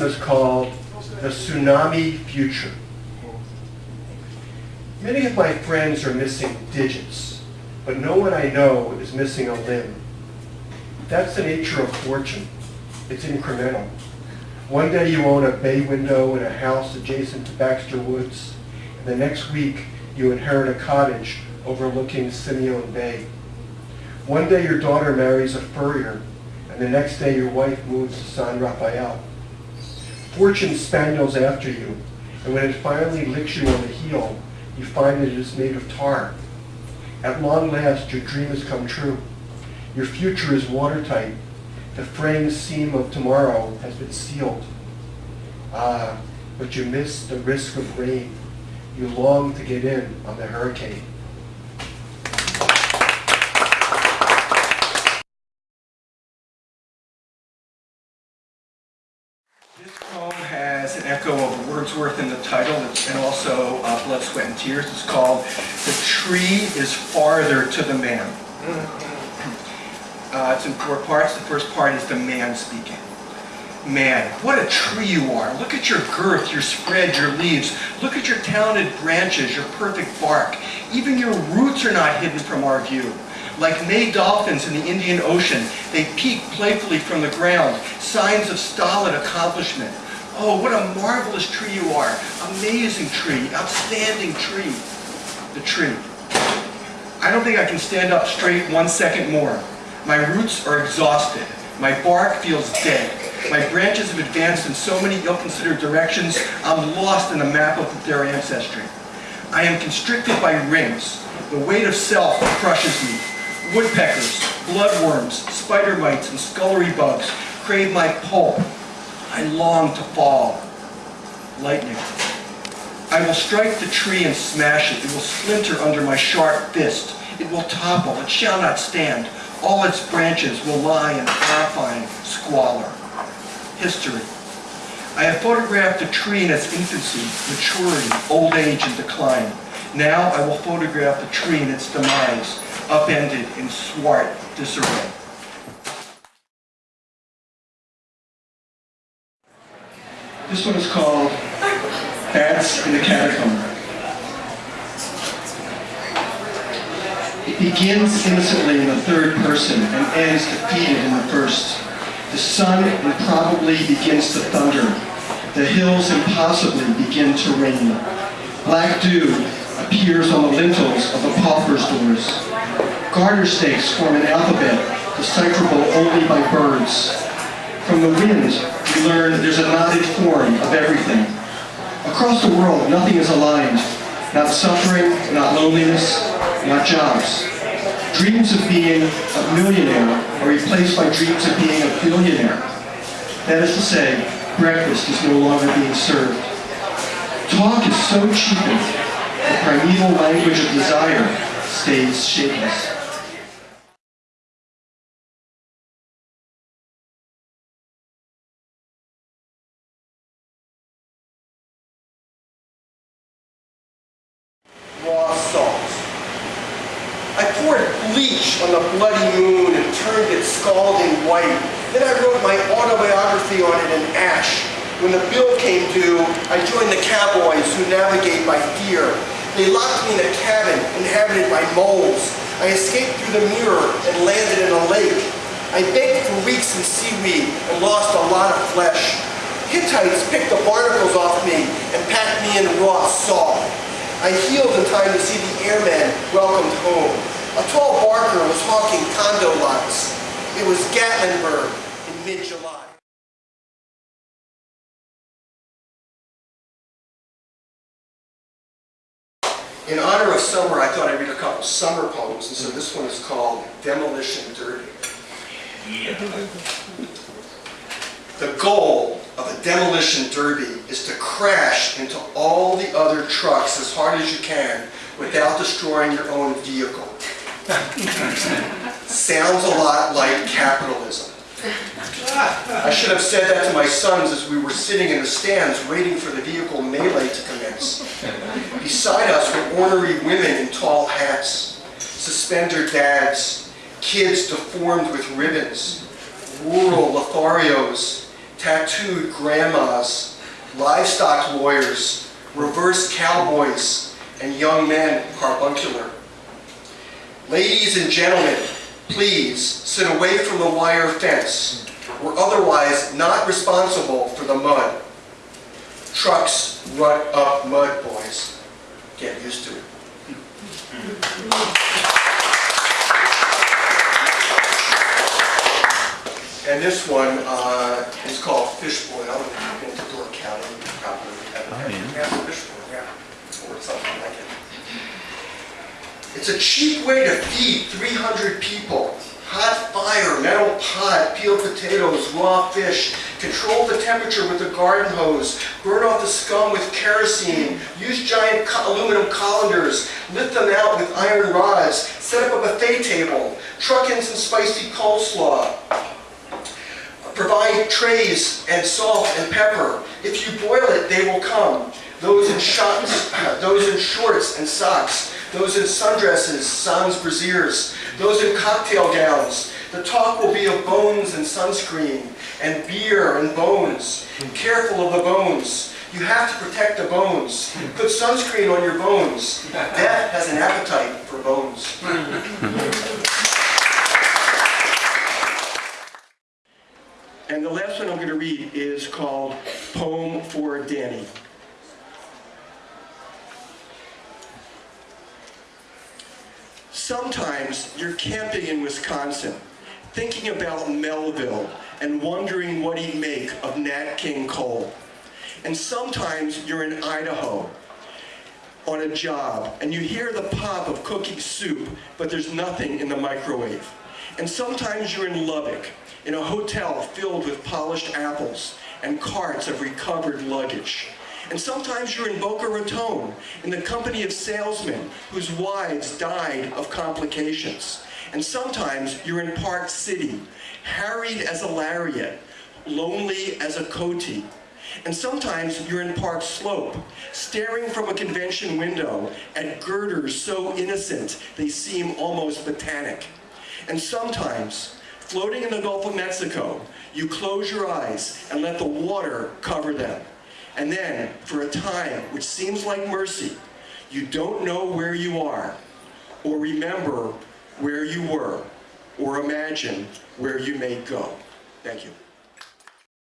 one is called The Tsunami Future. Many of my friends are missing digits, but no one I know is missing a limb. That's the nature of fortune. It's incremental. One day you own a bay window in a house adjacent to Baxter Woods, and the next week you inherit a cottage overlooking Simeon Bay. One day your daughter marries a furrier, and the next day your wife moves to San Rafael. Fortune spaniels after you, and when it finally licks you on the heel, you find that it is made of tar. At long last, your dream has come true. Your future is watertight. The fraying seam of tomorrow has been sealed. Ah, but you miss the risk of rain. You long to get in on the hurricane. Poem has an echo of Wordsworth in the title and also uh, Blood, Sweat, and Tears. It's called The Tree is Father to the Man. Uh, it's in four parts. The first part is the man speaking. Man, what a tree you are. Look at your girth, your spread, your leaves. Look at your talented branches, your perfect bark. Even your roots are not hidden from our view. Like May dolphins in the Indian Ocean, they peek playfully from the ground, signs of stolid accomplishment. Oh, what a marvelous tree you are. Amazing tree, outstanding tree. The tree. I don't think I can stand up straight one second more. My roots are exhausted. My bark feels dead. My branches have advanced in so many ill-considered directions, I'm lost in the map of their ancestry. I am constricted by rings. The weight of self crushes me. Woodpeckers, bloodworms, spider mites, and scullery bugs crave my pulp. I long to fall. Lightning. I will strike the tree and smash it. It will splinter under my sharp fist. It will topple. It shall not stand. All its branches will lie in horrifying squalor. History. I have photographed the tree in its infancy, maturity, old age, and decline. Now I will photograph the tree in its demise, upended in swart disarray. This one is called Bats in the Catacomb. It begins innocently in the third person and ends defeated in the first. The sun improbably begins to thunder. The hills impossibly begin to rain. Black dew appears on the lintels of the pauper's doors. Garter snakes form an alphabet decipherable only by birds. From the wind, we learn there's a knotted form of everything. Across the world, nothing is aligned. Not suffering, not loneliness, not jobs. Dreams of being a millionaire are replaced by dreams of being a billionaire. That is to say, breakfast is no longer being served. Talk is so cheapened, the primeval language of desire stays shapeless. I poured bleach on the bloody moon and turned it scalding white. Then I wrote my autobiography on it in ash. When the bill came due, I joined the cowboys who navigate by fear. They locked me in a cabin inhabited by moles. I escaped through the mirror and landed in a lake. I baked for weeks in seaweed and lost a lot of flesh. Hittites picked the barnacles off me and packed me in raw salt. I healed in time to see the airmen welcomed home. A was hawking condo lots. It was Gatlinburg in mid-July. In honor of summer, I thought I'd read a couple summer poems, and so this one is called Demolition Derby. The goal of a demolition derby is to crash into all the other trucks as hard as you can without destroying your own vehicle. Sounds a lot like capitalism. I should have said that to my sons as we were sitting in the stands waiting for the vehicle melee to commence. Beside us were ornery women in tall hats, suspender dads, kids deformed with ribbons, rural Lotharios, tattooed grandmas, livestock lawyers, reverse cowboys, and young men carbuncular. Ladies and gentlemen, please sit away from the wire fence. We're otherwise not responsible for the mud. Trucks rut up mud, boys. Get used to it. And this one uh, is called Fish Boil. I've been to Door County, probably have Fish Boil, yeah, or something like it. It's a cheap way to feed 300 people. Hot fire, metal pot, peeled potatoes, raw fish. Control the temperature with a garden hose. Burn off the scum with kerosene. Use giant aluminum colanders. Lift them out with iron rods. Set up a buffet table. Truck in some spicy coleslaw. Provide trays and salt and pepper. If you boil it, they will come. Those in shots, those in shorts and socks, those in sundresses, sans brasiers, those in cocktail gowns. The talk will be of bones and sunscreen, and beer and bones. Careful of the bones. You have to protect the bones. Put sunscreen on your bones. Death has an appetite for bones. And the last one I'm going to read is called Poem for Danny. Sometimes you're camping in Wisconsin, thinking about Melville and wondering what he'd make of Nat King Cole. And sometimes you're in Idaho on a job and you hear the pop of cooking soup, but there's nothing in the microwave. And sometimes you're in Lubbock, in a hotel filled with polished apples and carts of recovered luggage. And sometimes you're in Boca Raton, in the company of salesmen whose wives died of complications. And sometimes you're in Park City, harried as a lariat, lonely as a coati. And sometimes you're in Park Slope, staring from a convention window at girders so innocent they seem almost botanic. And sometimes, floating in the Gulf of Mexico, you close your eyes and let the water cover them. And then, for a time which seems like mercy, you don't know where you are, or remember where you were, or imagine where you may go. Thank you.